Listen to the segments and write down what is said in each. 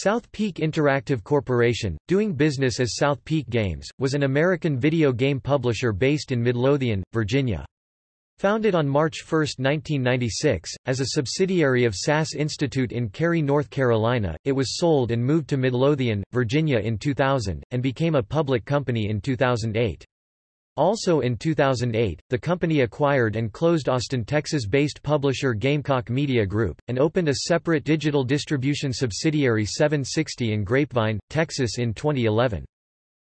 South Peak Interactive Corporation, doing business as South Peak Games, was an American video game publisher based in Midlothian, Virginia. Founded on March 1, 1996, as a subsidiary of SAS Institute in Cary, North Carolina, it was sold and moved to Midlothian, Virginia in 2000, and became a public company in 2008. Also in 2008, the company acquired and closed Austin, Texas-based publisher Gamecock Media Group, and opened a separate digital distribution subsidiary 760 in Grapevine, Texas in 2011.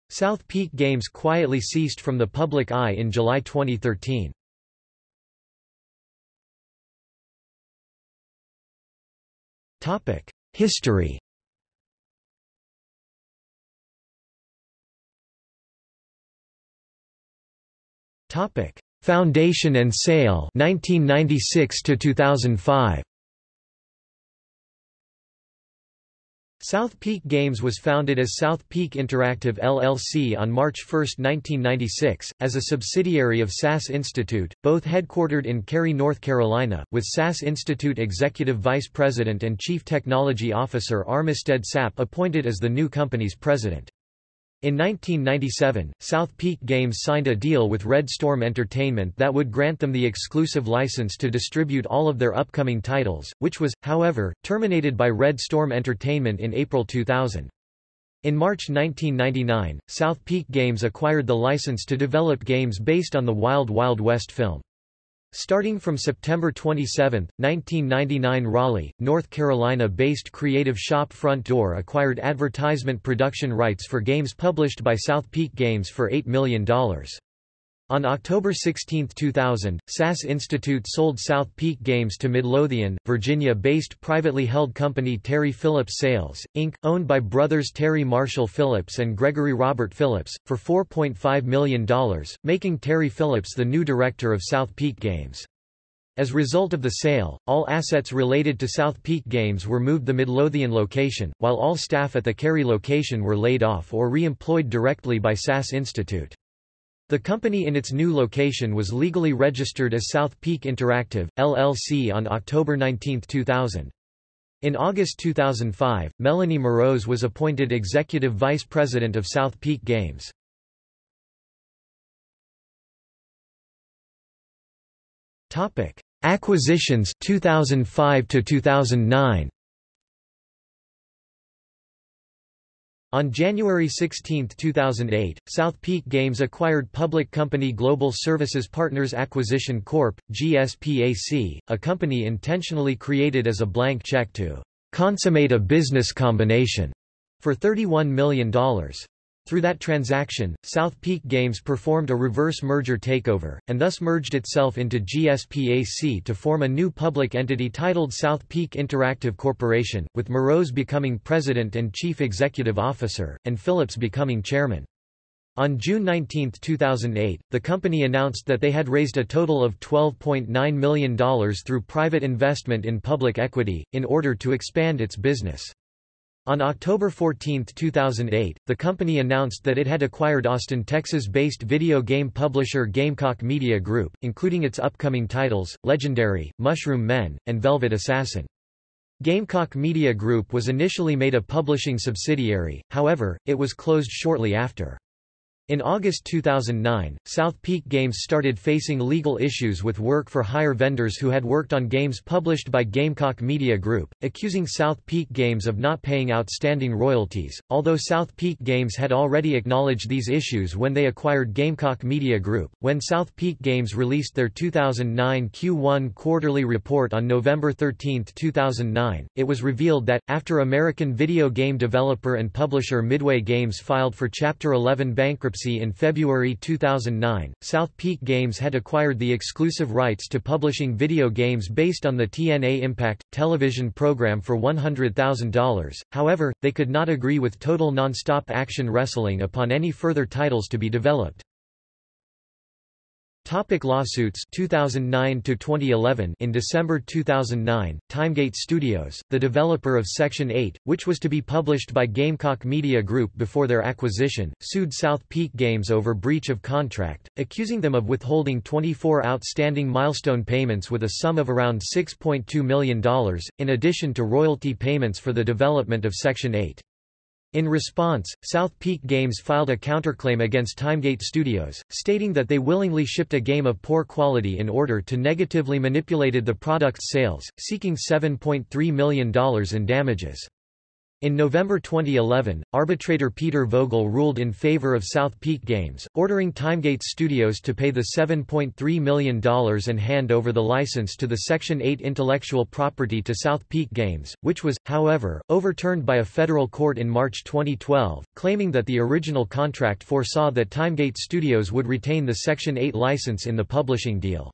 South Peak Games quietly ceased from the public eye in July 2013. History Topic: Foundation and sale 1996 to 2005. South Peak Games was founded as South Peak Interactive LLC on March 1, 1996, as a subsidiary of SAS Institute, both headquartered in Cary, North Carolina, with SAS Institute Executive Vice President and Chief Technology Officer Armistead Sapp appointed as the new company's president. In 1997, South Peak Games signed a deal with Red Storm Entertainment that would grant them the exclusive license to distribute all of their upcoming titles, which was, however, terminated by Red Storm Entertainment in April 2000. In March 1999, South Peak Games acquired the license to develop games based on the Wild Wild West film. Starting from September 27, 1999 Raleigh, North Carolina-based creative shop Front Door acquired advertisement production rights for games published by South Peak Games for $8 million. On October 16, 2000, SAS Institute sold South Peak Games to Midlothian, Virginia-based privately held company Terry Phillips Sales, Inc., owned by brothers Terry Marshall Phillips and Gregory Robert Phillips, for $4.5 million, making Terry Phillips the new director of South Peak Games. As result of the sale, all assets related to South Peak Games were moved the Midlothian location, while all staff at the Cary location were laid off or re-employed directly by SAS Institute. The company in its new location was legally registered as South Peak Interactive, LLC on October 19, 2000. In August 2005, Melanie Mroz was appointed Executive Vice President of South Peak Games. Acquisitions 2005 to 2009 On January 16, 2008, South Peak Games acquired public company Global Services Partners Acquisition Corp., GSPAC, a company intentionally created as a blank check to consummate a business combination for $31 million. Through that transaction, South Peak Games performed a reverse merger takeover, and thus merged itself into GSPAC to form a new public entity titled South Peak Interactive Corporation, with Mroz becoming president and chief executive officer, and Phillips becoming chairman. On June 19, 2008, the company announced that they had raised a total of $12.9 million through private investment in public equity, in order to expand its business. On October 14, 2008, the company announced that it had acquired Austin, Texas-based video game publisher Gamecock Media Group, including its upcoming titles, Legendary, Mushroom Men, and Velvet Assassin. Gamecock Media Group was initially made a publishing subsidiary, however, it was closed shortly after. In August 2009, South Peak Games started facing legal issues with work-for-hire vendors who had worked on games published by Gamecock Media Group, accusing South Peak Games of not paying outstanding royalties, although South Peak Games had already acknowledged these issues when they acquired Gamecock Media Group. When South Peak Games released their 2009 Q1 quarterly report on November 13, 2009, it was revealed that, after American video game developer and publisher Midway Games filed for Chapter 11 bankruptcy in February 2009, South Peak Games had acquired the exclusive rights to publishing video games based on the TNA Impact television program for $100,000, however, they could not agree with Total Nonstop Action Wrestling upon any further titles to be developed. Topic lawsuits 2009 to 2011 In December 2009, Timegate Studios, the developer of Section 8, which was to be published by Gamecock Media Group before their acquisition, sued South Peak Games over breach of contract, accusing them of withholding 24 outstanding milestone payments with a sum of around $6.2 million, in addition to royalty payments for the development of Section 8. In response, South Peak Games filed a counterclaim against Timegate Studios, stating that they willingly shipped a game of poor quality in order to negatively manipulated the product's sales, seeking $7.3 million in damages. In November 2011, arbitrator Peter Vogel ruled in favor of South Peak Games, ordering Timegate Studios to pay the $7.3 million and hand over the license to the Section 8 intellectual property to South Peak Games, which was, however, overturned by a federal court in March 2012, claiming that the original contract foresaw that Timegate Studios would retain the Section 8 license in the publishing deal.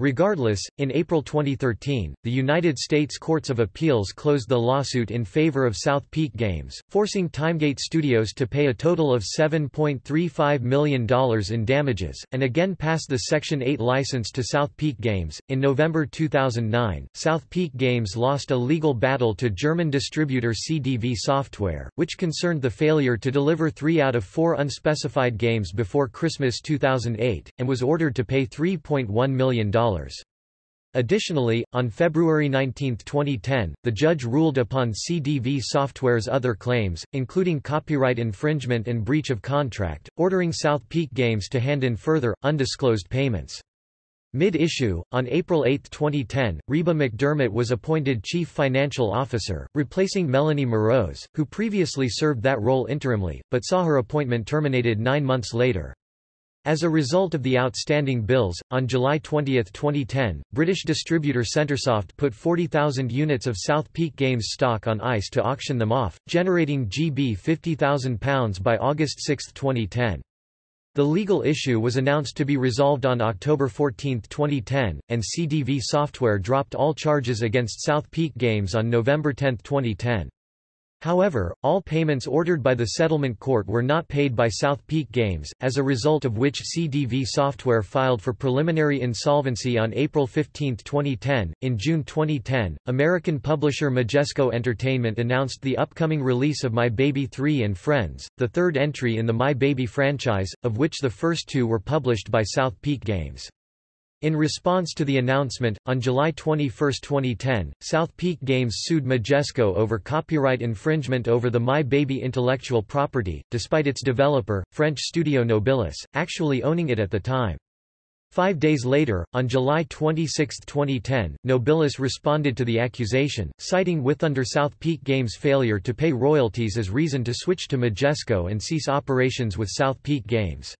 Regardless, in April 2013, the United States Courts of Appeals closed the lawsuit in favor of South Peak Games, forcing Timegate Studios to pay a total of $7.35 million in damages, and again passed the Section 8 license to South Peak Games. In November 2009, South Peak Games lost a legal battle to German distributor CDV Software, which concerned the failure to deliver three out of four unspecified games before Christmas 2008, and was ordered to pay $3.1 million. Additionally, on February 19, 2010, the judge ruled upon CDV Software's other claims, including copyright infringement and breach of contract, ordering South Peak Games to hand in further, undisclosed payments. Mid-issue, on April 8, 2010, Reba McDermott was appointed Chief Financial Officer, replacing Melanie Mroz, who previously served that role interimly, but saw her appointment terminated nine months later. As a result of the outstanding bills, on July 20, 2010, British distributor Centresoft put 40,000 units of South Peak Games stock on ice to auction them off, generating GB £50,000 by August 6, 2010. The legal issue was announced to be resolved on October 14, 2010, and CDV Software dropped all charges against South Peak Games on November 10, 2010. However, all payments ordered by the settlement court were not paid by South Peak Games, as a result of which CDV Software filed for preliminary insolvency on April 15, 2010. In June 2010, American publisher Majesco Entertainment announced the upcoming release of My Baby 3 and Friends, the third entry in the My Baby franchise, of which the first two were published by South Peak Games. In response to the announcement, on July 21, 2010, South Peak Games sued Majesco over copyright infringement over the My Baby intellectual property, despite its developer, French studio Nobilis, actually owning it at the time. Five days later, on July 26, 2010, Nobilis responded to the accusation, citing Withunder South Peak Games' failure to pay royalties as reason to switch to Majesco and cease operations with South Peak Games.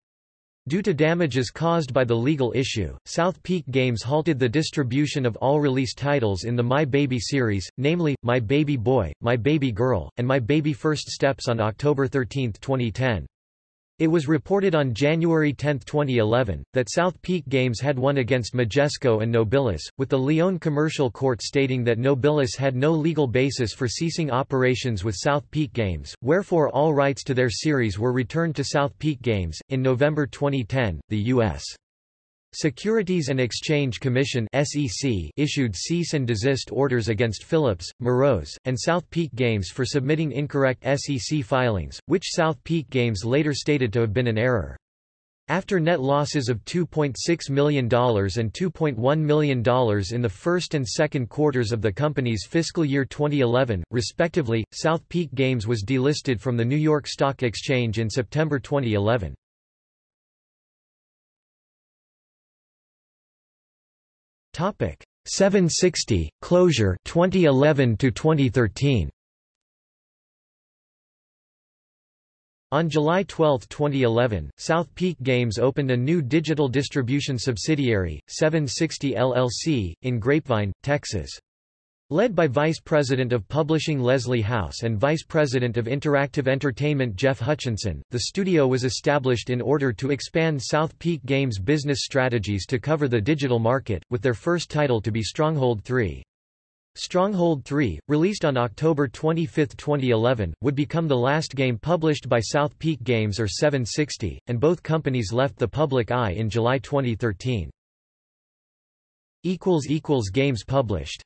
Due to damages caused by the legal issue, South Peak Games halted the distribution of all release titles in the My Baby series, namely, My Baby Boy, My Baby Girl, and My Baby First Steps on October 13, 2010. It was reported on January 10, 2011, that South Peak Games had won against Majesco and Nobilis, with the Lyon Commercial Court stating that Nobilis had no legal basis for ceasing operations with South Peak Games, wherefore all rights to their series were returned to South Peak Games. In November 2010, the U.S. Securities and Exchange Commission SEC issued cease and desist orders against Phillips, Mroz, and South Peak Games for submitting incorrect SEC filings, which South Peak Games later stated to have been an error. After net losses of $2.6 million and $2.1 million in the first and second quarters of the company's fiscal year 2011, respectively, South Peak Games was delisted from the New York Stock Exchange in September 2011. Topic 760 closure 2011 to 2013. On July 12, 2011, South Peak Games opened a new digital distribution subsidiary, 760 LLC, in Grapevine, Texas. Led by Vice President of Publishing Leslie House and Vice President of Interactive Entertainment Jeff Hutchinson, the studio was established in order to expand South Peak Games' business strategies to cover the digital market, with their first title to be Stronghold 3. Stronghold 3, released on October 25, 2011, would become the last game published by South Peak Games or 760, and both companies left the public eye in July 2013. Games published